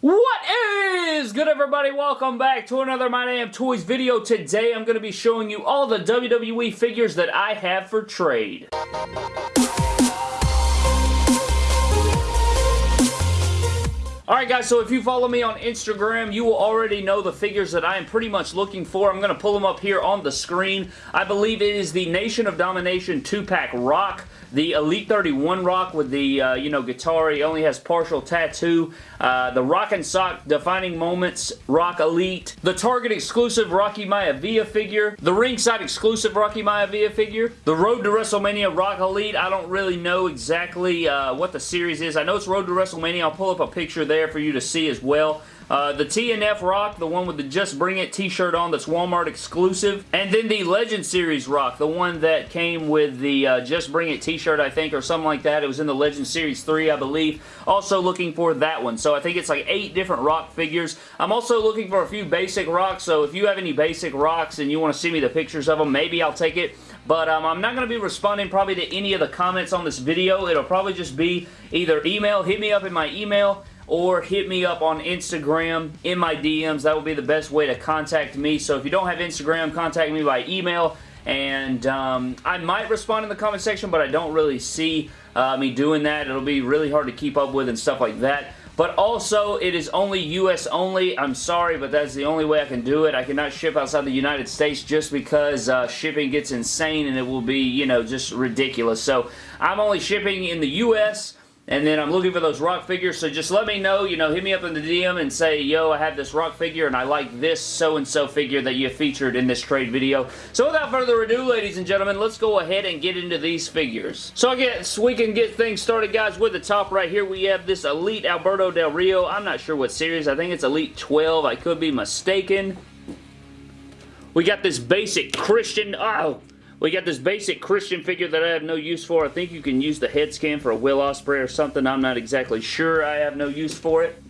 What is good everybody? Welcome back to another My Damn Toys video. Today I'm going to be showing you all the WWE figures that I have for trade. Alright guys, so if you follow me on Instagram, you will already know the figures that I am pretty much looking for. I'm going to pull them up here on the screen. I believe it is the Nation of Domination 2-pack Rock. The Elite 31 Rock with the, uh, you know, guitar, he only has partial tattoo. Uh, the Rock and Sock Defining Moments Rock Elite. The Target exclusive Rocky Maivia figure. The ringside exclusive Rocky Maivia figure. The Road to WrestleMania Rock Elite. I don't really know exactly uh, what the series is. I know it's Road to WrestleMania. I'll pull up a picture there for you to see as well. Uh, the TNF Rock, the one with the Just Bring It t-shirt on that's Walmart exclusive. And then the Legend Series Rock, the one that came with the uh, Just Bring It t-shirt, I think, or something like that. It was in the Legend Series 3, I believe. Also looking for that one. So I think it's like eight different rock figures. I'm also looking for a few basic rocks, so if you have any basic rocks and you want to see me the pictures of them, maybe I'll take it. But um, I'm not going to be responding probably to any of the comments on this video. It'll probably just be either email, hit me up in my email, or hit me up on Instagram in my DMs. That will be the best way to contact me. So if you don't have Instagram, contact me by email and um, I might respond in the comment section, but I don't really see uh, me doing that. It'll be really hard to keep up with and stuff like that. But also, it is only U.S. only. I'm sorry, but that's the only way I can do it. I cannot ship outside the United States just because uh, shipping gets insane and it will be, you know, just ridiculous. So, I'm only shipping in the U.S., and then I'm looking for those rock figures, so just let me know, you know, hit me up in the DM and say, yo, I have this rock figure and I like this so-and-so figure that you featured in this trade video. So without further ado, ladies and gentlemen, let's go ahead and get into these figures. So I guess we can get things started, guys, with the top right here. We have this Elite Alberto Del Rio. I'm not sure what series. I think it's Elite 12. I could be mistaken. We got this basic Christian... Oh, we got this basic Christian figure that I have no use for. I think you can use the head scan for a Will Ospreay or something. I'm not exactly sure. I have no use for it.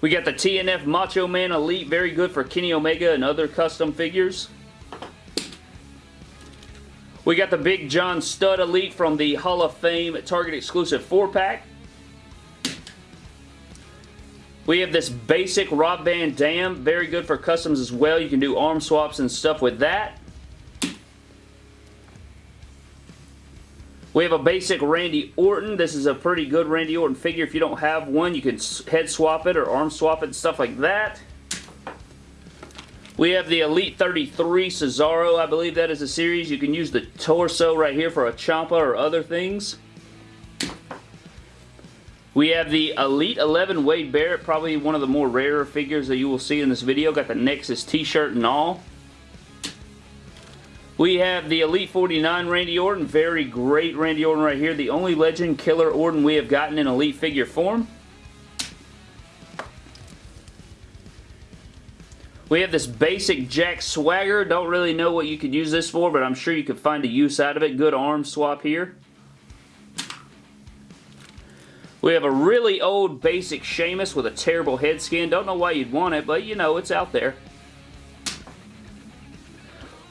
We got the TNF Macho Man Elite. Very good for Kenny Omega and other custom figures. We got the Big John Studd Elite from the Hall of Fame Target exclusive 4-pack. We have this basic Rob Van Dam. Very good for customs as well. You can do arm swaps and stuff with that. We have a basic Randy Orton. This is a pretty good Randy Orton figure. If you don't have one, you can head swap it or arm swap it and stuff like that. We have the Elite 33 Cesaro. I believe that is a series. You can use the torso right here for a Ciampa or other things. We have the Elite 11 Wade Barrett, probably one of the more rarer figures that you will see in this video. Got the Nexus t-shirt and all. We have the Elite 49 Randy Orton. Very great Randy Orton right here. The only Legend Killer Orton we have gotten in Elite figure form. We have this basic Jack Swagger. Don't really know what you could use this for, but I'm sure you could find a use out of it. Good arm swap here. We have a really old basic Sheamus with a terrible head scan. Don't know why you'd want it, but you know, it's out there.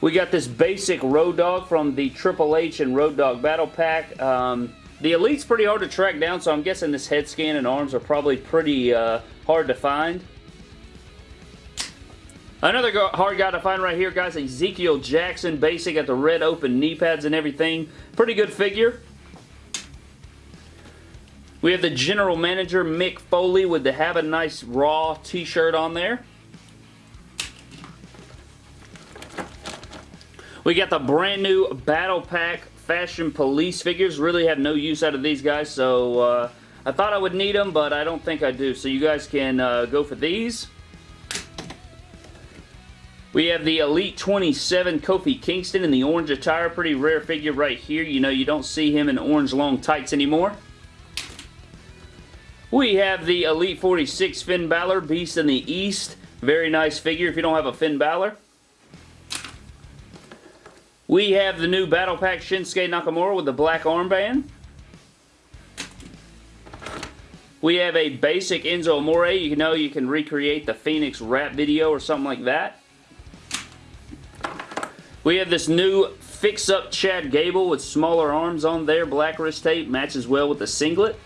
We got this basic Road Dog from the Triple H and Road Dog Battle Pack. Um, the Elite's pretty hard to track down, so I'm guessing this head scan and arms are probably pretty uh, hard to find. Another hard guy to find right here, guys, Ezekiel Jackson, basic at the red open knee pads and everything. Pretty good figure. We have the general manager, Mick Foley, with the Have a Nice Raw t-shirt on there. We got the brand new Battle Pack Fashion Police figures. Really have no use out of these guys, so uh, I thought I would need them, but I don't think I do. So you guys can uh, go for these. We have the Elite 27 Kofi Kingston in the orange attire. Pretty rare figure right here. You know, you don't see him in orange long tights anymore. We have the Elite 46 Finn Balor, Beast in the East. Very nice figure if you don't have a Finn Balor. We have the new Battle Pack Shinsuke Nakamura with the black armband. We have a basic Enzo Amore. You know you can recreate the Phoenix rap video or something like that. We have this new fix-up Chad Gable with smaller arms on there. Black wrist tape matches well with the singlet.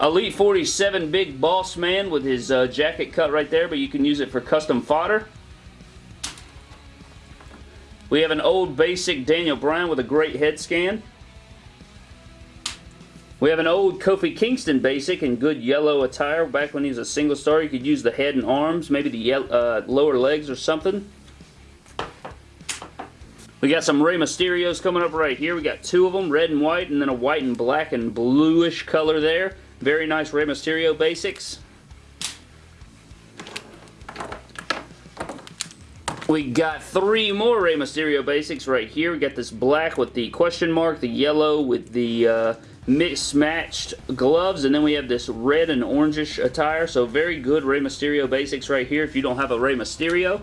Elite 47 Big Boss Man with his uh, jacket cut right there, but you can use it for custom fodder. We have an old basic Daniel Bryan with a great head scan. We have an old Kofi Kingston basic in good yellow attire. Back when he was a single star, you could use the head and arms, maybe the uh, lower legs or something. We got some Rey Mysterios coming up right here. We got two of them, red and white, and then a white and black and bluish color there. Very nice Rey Mysterio basics. We got three more Rey Mysterio basics right here. We got this black with the question mark, the yellow with the uh, mismatched gloves, and then we have this red and orangish attire. So very good Rey Mysterio basics right here if you don't have a Rey Mysterio.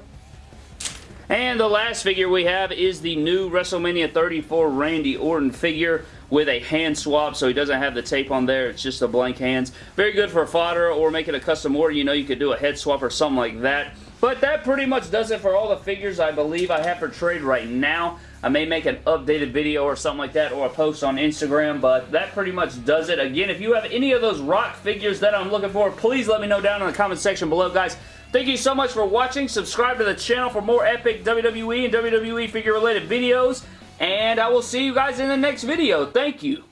And the last figure we have is the new WrestleMania 34 Randy Orton figure with a hand swap, so he doesn't have the tape on there. It's just a blank hands. Very good for fodder or making a custom order. You know, you could do a head swap or something like that. But that pretty much does it for all the figures I believe I have for trade right now. I may make an updated video or something like that or a post on Instagram, but that pretty much does it. Again, if you have any of those rock figures that I'm looking for, please let me know down in the comment section below, guys. Thank you so much for watching. Subscribe to the channel for more epic WWE and WWE figure related videos. And I will see you guys in the next video. Thank you.